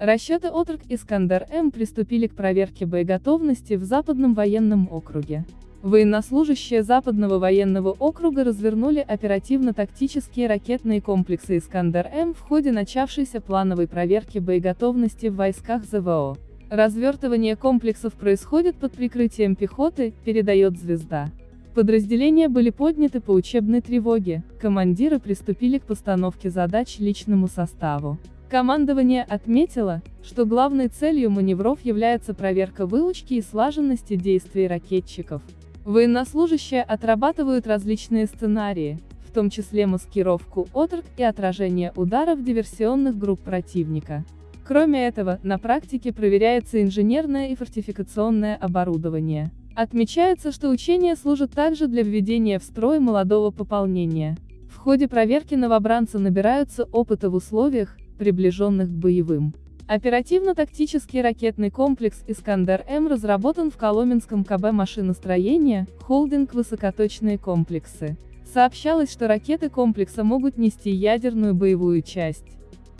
Расчеты «Отрок» «Искандер-М» приступили к проверке боеготовности в Западном военном округе. Военнослужащие Западного военного округа развернули оперативно-тактические ракетные комплексы «Искандер-М» в ходе начавшейся плановой проверки боеготовности в войсках ЗВО. Развертывание комплексов происходит под прикрытием пехоты, передает «Звезда». Подразделения были подняты по учебной тревоге, командиры приступили к постановке задач личному составу. Командование отметило, что главной целью маневров является проверка выучки и слаженности действий ракетчиков. Военнослужащие отрабатывают различные сценарии, в том числе маскировку, отрок и отражение ударов диверсионных групп противника. Кроме этого, на практике проверяется инженерное и фортификационное оборудование. Отмечается, что учения служат также для введения в строй молодого пополнения. В ходе проверки новобранцы набираются опыта в условиях, приближенных к боевым. Оперативно-тактический ракетный комплекс «Искандер-М» разработан в Коломенском КБ машиностроения, холдинг «Высокоточные комплексы». Сообщалось, что ракеты комплекса могут нести ядерную боевую часть.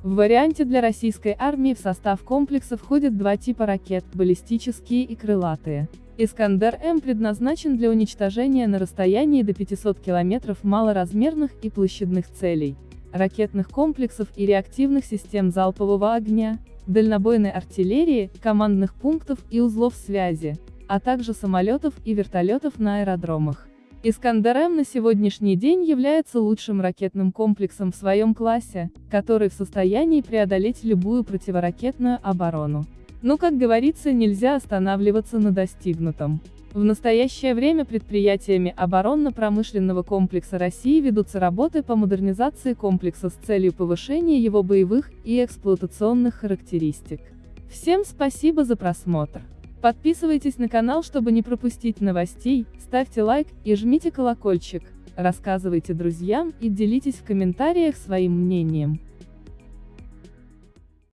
В варианте для российской армии в состав комплекса входят два типа ракет, баллистические и крылатые. «Искандер-М» предназначен для уничтожения на расстоянии до 500 км малоразмерных и площадных целей ракетных комплексов и реактивных систем залпового огня, дальнобойной артиллерии, командных пунктов и узлов связи, а также самолетов и вертолетов на аэродромах. «Искандер-М» на сегодняшний день является лучшим ракетным комплексом в своем классе, который в состоянии преодолеть любую противоракетную оборону. Но, как говорится, нельзя останавливаться на достигнутом. В настоящее время предприятиями оборонно-промышленного комплекса России ведутся работы по модернизации комплекса с целью повышения его боевых и эксплуатационных характеристик. Всем спасибо за просмотр. Подписывайтесь на канал, чтобы не пропустить новостей, ставьте лайк и жмите колокольчик, рассказывайте друзьям и делитесь в комментариях своим мнением.